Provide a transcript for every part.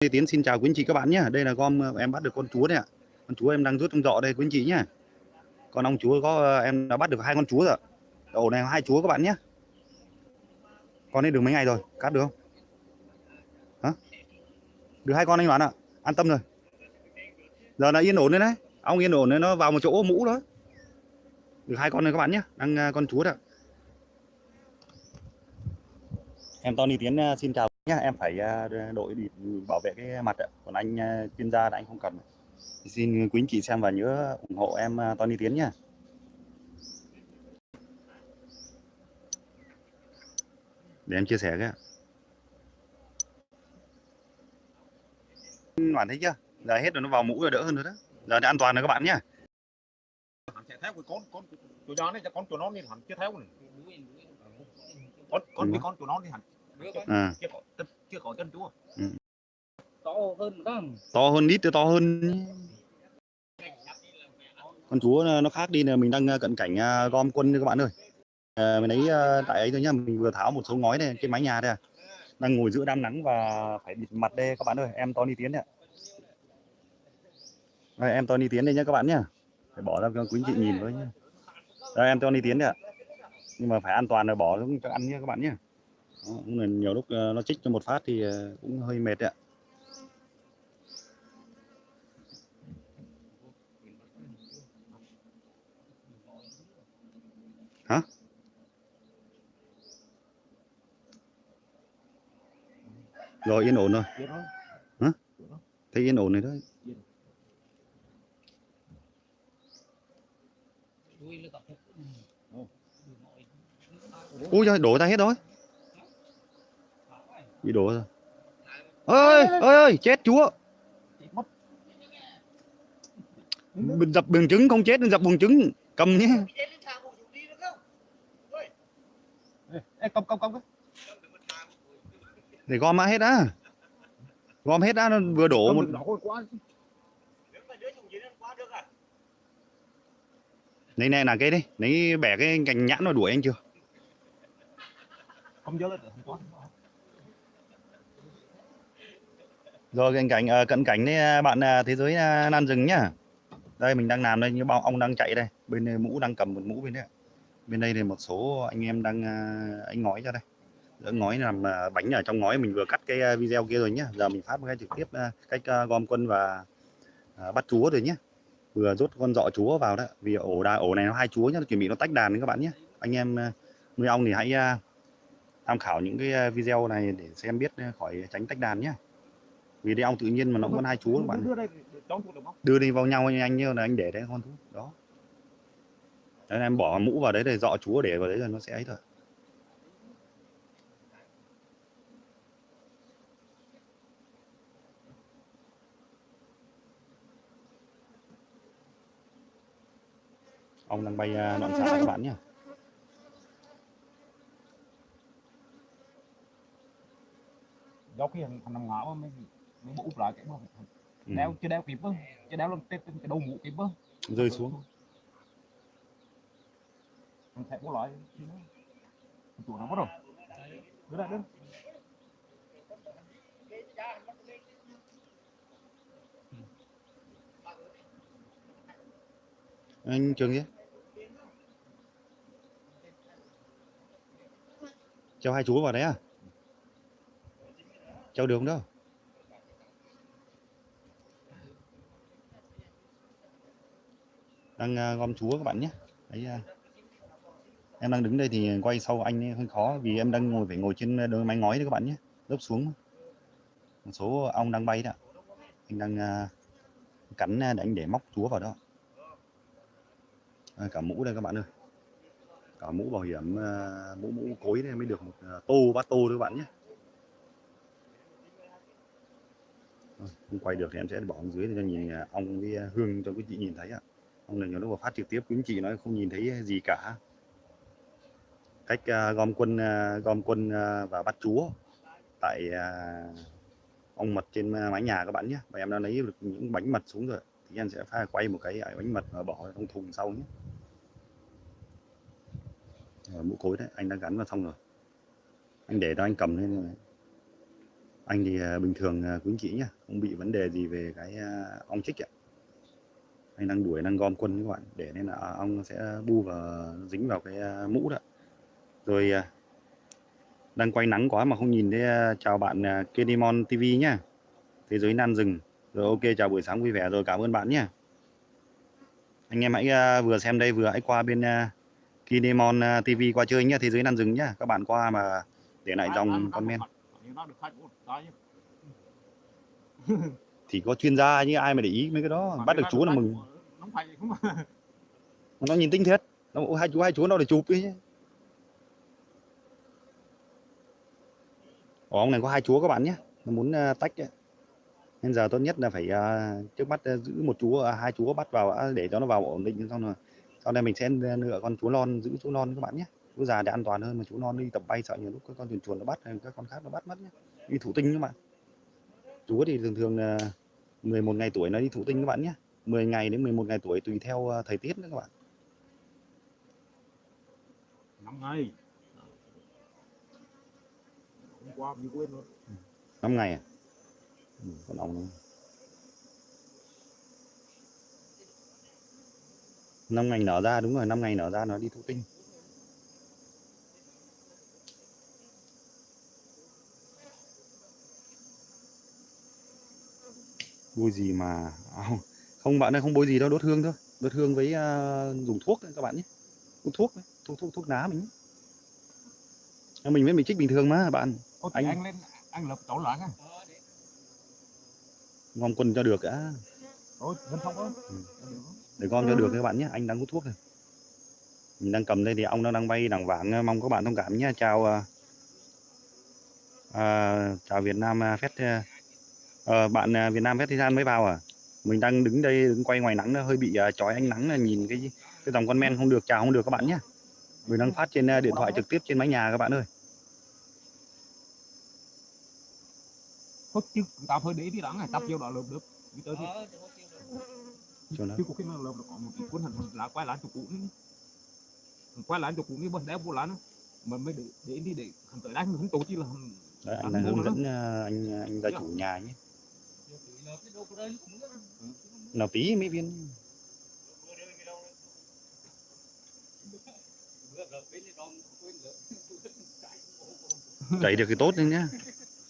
Tiến xin chào quý anh chị các bạn nhé. Đây là gom ờ, em bắt được con chúa này ạ. Con chúa em đang rút trong giọ đây quý anh chị nhé. Con ong chúa có ờ, em đã bắt được hai con chúa rồi. Ổ này hai chúa các bạn nhé. Con ấy được mấy ngày rồi, cắt được không? Hả? Được hai con anh bạn ạ. An tâm rồi. Giờ là yên ổn đấy đấy. Ong yên ổn đấy nó vào một chỗ mũ đó. Được hai con này các bạn nhé. Đang ờ, con chúa đó. Em Tony Tiến xin chào nhá em phải đội để bảo vệ cái mặt ạ còn anh chuyên gia là anh không cần xin quý anh chị xem và nhớ ủng hộ em Tony Tiến nhá để em chia sẻ cái bạn thấy chưa giờ hết rồi nó vào mũ rồi đỡ hơn rồi đó giờ thì an toàn rồi các bạn nhá hắn sẽ theo cái con con chuột giòn này cho con chuột nó đi hẳn chưa theo này con con cái con chuột nó đi hẳn à, chưa có chân- chúa. To hơn đó to hơn ít to hơn. Con chúa nó- khác đi là mình đang cận cảnh à, gom quân các bạn ơi. À, mình lấy à, tại ấy thôi nhá mình vừa tháo một số ngói này trên mái nhà đây à. đang ngồi giữa đám nắng và phải bịt mặt đây các bạn ơi em Tony Tiến đấy đây, em Tony Tiến đây nhá các bạn nhá. Phải bỏ ra cho quý anh chị nhìn với nhá. Đây em Tony Tiến đấy ạ. Nhưng mà phải an toàn rồi bỏ xuống cho ăn nhá các bạn nhá đó, cũng là nhiều lúc ờ, nó chích cho một phát thì ờ, cũng hơi mệt đấy ạ. Hả? Rồi yên ổn rồi. Hả? Thấy yên ổn này đấy. Ui giời đổ ra hết rồi bị đổ rồi ơi ơi ơi chết chúa. Mình dập buồng trứng không chết dập buồng trứng. Cầm nhé. Ê, công công cái. Để gom mã hết á gom hết á nó vừa đổ một quá này này là cái đi. Lấy bẻ cái cành nhãn nó đuổi anh chưa? Không nhớ lên được không có rồi cận cảnh ờ, cận cảnh đấy à, bạn à, thế giới à, nan rừng nhá. Đây, mình đang làm đây, như bao ong đang chạy đây. Bên đây mũ đang cầm một mũ bên đây bên đây thì một số anh em đang anh ngói cho đây. Đỡ ngói làm bánh ở trong ngói, mình vừa cắt cái video kia rồi nhá. Giờ mình phát ngay cái trực tiếp cách gom quân và bắt chúa rồi nhé vừa rút con dọ chúa vào đó. Vì ổ đà ổ này nó hai chúa nhá chuẩn bị nó tách đàn đấy các bạn nhé anh em nuôi ong thì hãy tham khảo những cái video này để xem biết khỏi tránh tách đàn nhé vì đây ong tự nhiên mà nó cũng có hai chúa các bạn đưa đây đi vào nhau anh anh như là anh để đấy con thú. Đó. Đấy, em bỏ mũ vào đấy để dọ chúa để vào đấy là nó sẽ ấy thôi. Ông đang bay à, loạn xạ các bạn nhé do khi thằng nằm ngõ mới mới bộ úp lại cái mà ừ. đeo chưa đeo kịp á. Chưa đeo lên cái, cái đầu mũ kịp á. Rơi xuống. Mình sẽ có loại chuột nó có rồi. Đưa đây đưa anh trường nhé cho hai chú vào đấy à? Cho không đâu đang ờ, gom chúa các bạn nhé. Đấy ờ, em đang đứng đây thì quay sau anh ấy hơi khó vì em đang ngồi phải ngồi trên ờ, đôi mái ngói đấy các bạn nhé lớp xuống. Một số ong đang bay đó. Anh đang cắn để anh để móc chúa vào đó. À, cả mũ đây các bạn ơi. Cả mũ bảo hiểm mũ mũ cối này mới được một tô bát tô đấy các bạn nhé. Không quay được thì em sẽ bỏ ở dưới để cho nhìn ong với hương cho quý chị nhìn thấy ạ không này nhiều lúc mà phát trực tiếp quý anh chị nói không nhìn thấy gì cả. Cách uh, gom quân uh, gom quân uh, và bắt chúa tại uh, ong mật trên mái nhà các bạn nhé. Và em đã lấy được những bánh mật xuống rồi thì em sẽ pha quay một cái bánh mật và bỏ trong thùng sau nhé. Rồi, mũ cối đấy anh đã gắn vào xong rồi. Anh để đó anh cầm lên rồi. Anh thì bình thường quý anh chị nhá không bị vấn đề gì về cái ong chích ạ anh đang đuổi đang gom quân các bạn. Để nên là ong nó sẽ bu vào dính vào cái à, mũ đó rồi à, đang quay nắng quá mà không nhìn thấy à, chào bạn à, Kedimon TV nhá. Thế giới nan rừng. Rồi ok chào buổi sáng vui vẻ rồi cảm ơn bạn nhé anh em hãy à, vừa xem đây vừa hãy qua bên Kinemon à, TV qua chơi nhá thế giới nan rừng nhá. Các bạn qua mà để lại dòng comment thì có chuyên gia như ai mà để ý mấy cái đó. Bắt được chú là mừng. nó nhìn tinh thiết nó bảo, hai chú hai chú nó để chụp chứ Ồ, ông này có hai chúa các bạn nhé nó muốn à, tách ấy. nên giờ tốt nhất là phải à, trước mắt à, giữ một chú à, hai chú bắt vào để cho nó vào ổn định. Xong rồi sau này mình sẽ lựa con chú non giữ chú non các bạn nhé chú già để an toàn hơn mà chú non đi tập bay sợ nhiều lúc các con chuồn chuồn nó bắt hay các con khác nó bắt mất nhé đi thủ tinh các bạn chú thì thường thường là 11 ngày tuổi nó đi thủ tinh các bạn nhé. 10 ngày đến 11 ngày tuổi tùy theo à, thời tiết nữa các bạn. Năm ngày. Hôm qua mình quên rồi. 5 ngày à? Ừ, con ong năm ngày nở ra đúng rồi năm ngày nở ra nó đi thụ tinh bôi gì mà à, không, không bạn ơi không bôi gì đâu đốt hương thôi đốt hương với à, dùng thuốc đấy các bạn nhé thuốc đấy. thuốc thuốc thuốc lá mình nhé. À, mình với mình trích bình thường mà bạn Ô, Anh- anh lên anh lập tổ lại á gom quân cho được đã ôi vẫn không có Ừ. để gom cho Ừ. được các bạn nhé anh đang hút thuốc này mình đang cầm đây thì ong nó đang bay đằng vảng mong các bạn thông cảm nhé chào à, à, chào Việt Nam à, Fest à, ờ, bạn à, Việt Nam Festival mới vào à? Mình đang đứng đây đứng quay ngoài nắng hơi bị à, chói ánh nắng là nhìn cái cái dòng con men không được chào không được các bạn nhé mình đang phát trên à, điện thoại trực tiếp trên mái nhà các bạn ơi. Thôi chứ tao thôi để đi đắng này tập vô đó lượm được. Đi tới thì Ờ, nó chứ có khi nào lượm được có một cái cuốn hình là quay lại cho cũ quay lại cho cũ đi bên đeo vô nó mà mới để để đi để hình tới mình không tổ chi là Đấy, anh mua hướng dẫn à, anh anh gia chủ nhà nhé nhiều nào tí mấy viên. Chảy được thì tốt lên nhá.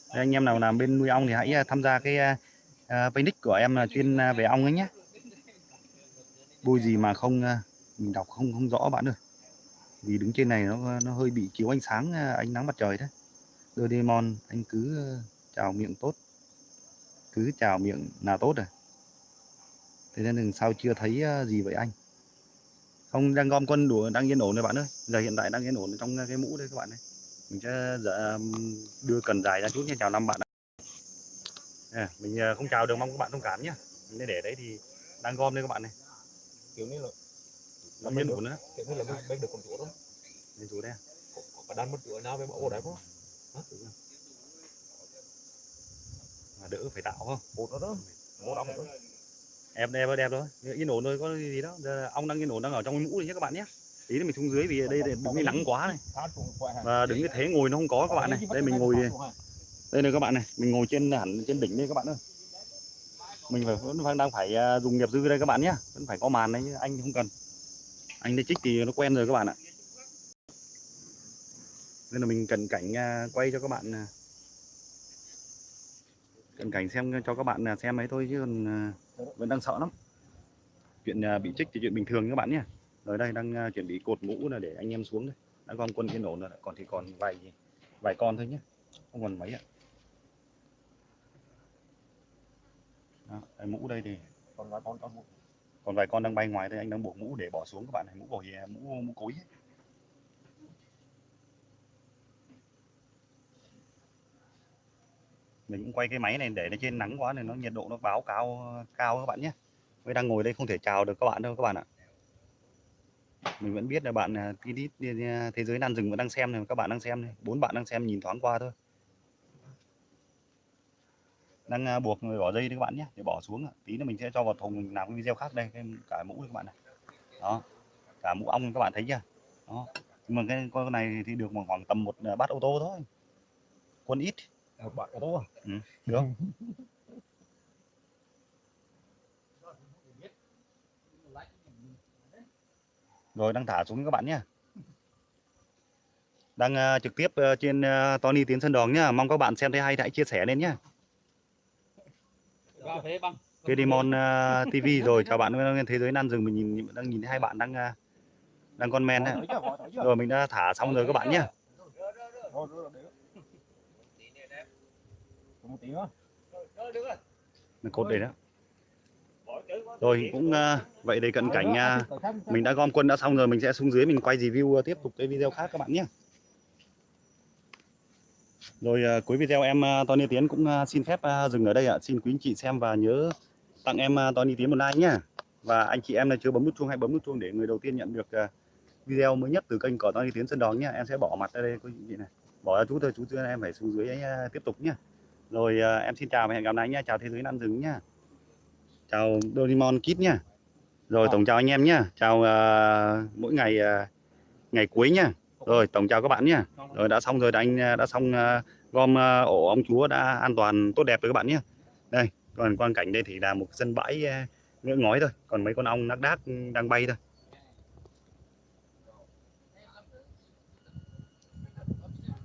Đây, anh em nào làm bên nuôi ong thì hãy à, tham gia cái à, à, của em là chuyên à, về ong ấy nhé bôi gì mà không à, mình đọc không không rõ bạn ơi. Vì đứng trên này nó nó hơi bị chiếu ánh sáng ánh nắng mặt trời đấy. Doraemon anh cứ chào miệng tốt cứ chào miệng là tốt rồi. Thế nên sao chưa thấy à, gì vậy anh? Không đang gom quân đủ đang yên ổn rồi bạn ơi. Giờ hiện tại đang yên ổn trong cái mũ đây các bạn này mình sẽ dạ, đưa cần dài ra chút nha chào năm bạn à, mình à, không chào được mong các bạn thông cảm nhé. Mình để đấy thì đang gom đây các bạn này. Kiểu như là nó yên ổn nữa kiểu như là mình được con chuột đó nên chú đây có có cả đan mất chuột nào với vào đấy không đỡ phải tạo không? Bột nó đó. Bột đóng đó em đẹp đẹp thôi yên ổn thôi có gì đó. Giờ ong đang yên ổn đang ở trong cái mũ này nhé các bạn nhé. Tí nữa mình xuống dưới vì ở đây đứng nắng quá này. và đứng cái thế ngồi nó không có các bạn này. Đây mình ngồi đây này các bạn này mình ngồi trên hẳn trên đỉnh đây các bạn ơi. Mình phải vẫn đang- phải à, dùng nghiệp dư đây các bạn nhé. Vẫn phải có màn đấy anh không cần. Anh đây trích thì nó quen rồi các bạn ạ. Nên là mình cần cảnh à, quay cho các bạn cần cảnh xem cho các bạn à, xem ấy thôi chứ còn à, vẫn đang sợ lắm. Chuyện à, bị trích thì chuyện bình thường các bạn nhé. Rồi đây đang chuẩn bị cột mũ là để anh em xuống đây. Đã gom quân yên ổn rồi còn thì còn vài vài con thôi nhé không còn mấy ạ. Đó, mũ đây thì còn vài con còn vài con đang bay ngoài đây anh đang buộc mũ để bỏ xuống các bạn này mũ bảo hiểm mũ mũ cối ấy. Mình cũng quay cái máy này để nó trên nắng quá này nó nhiệt độ nó báo cao cao các bạn nhé. Mới đang ngồi đây không thể chào được các bạn đâu các bạn ạ. Mình vẫn biết là bạn à, tí đít đi- thế giới nan rừng vẫn đang xem này, các bạn đang xem này, bốn bạn đang xem nhìn thoáng qua thôi. Đang à, buộc người bỏ dây đấy các bạn nhé, để bỏ xuống tí nữa mình sẽ cho vào thùng mình làm cái video khác đây, cái cả mũ các bạn này đó, cả mũ ong các bạn thấy chưa? Đó, nhưng mà cái con này thì được khoảng tầm một à, bát ô tô thôi. Quân ít bạn có tốt được. Rồi đang thả xuống các bạn nhé đang ờ, trực tiếp ờ, trên ờ, Tony Tiến Sơn Đòn nhá. Mong các bạn xem thấy hay hãy chia sẻ lên nhá. Kedimon ờ, TV rồi chào bạn nguyên thế giới nan rừng mình nhìn đang nhìn thấy hai bạn đang ờ, đang con men đấy. rồi mình đã thả xong rồi các bạn nhé một tí nữa. Mình cột để đó. Rồi cũng ờ, vậy để cận cảnh ờ, mình đã gom quân đã xong rồi mình sẽ xuống dưới mình quay review ờ, tiếp tục cái video khác các bạn nhé. Rồi cuối video em Tony Tiến cũng xin phép dừng ở đây ạ. Xin quý anh chị xem và nhớ tặng em Tony Tiến một like nhé và anh chị em là chưa bấm nút chuông hãy bấm nút chuông để người đầu tiên nhận được video mới nhất từ kênh của Tony Tiến Sơn Đòn nhé em sẽ bỏ mặt ra đây quý anh chị này. Bỏ ra chút thôi chút nữa em phải xuống dưới ấy, tiếp tục nhé rồi ờ, em xin chào và hẹn gặp lại nhé chào thế giới nam rừng nhé chào Doraemon Kid nhé rồi Vâng. tổng chào anh em nhé chào ờ, mỗi ngày ờ, ngày cuối nhé rồi tổng chào các bạn nhé rồi đã xong rồi đã anh đã xong ờ, gom ờ, ổ ong chúa đã an toàn tốt đẹp rồi các bạn nhé. Đây còn quang cảnh đây thì là một sân bãi ờ, ngỡ ngói thôi. Còn mấy con ong nác đác đang bay thôi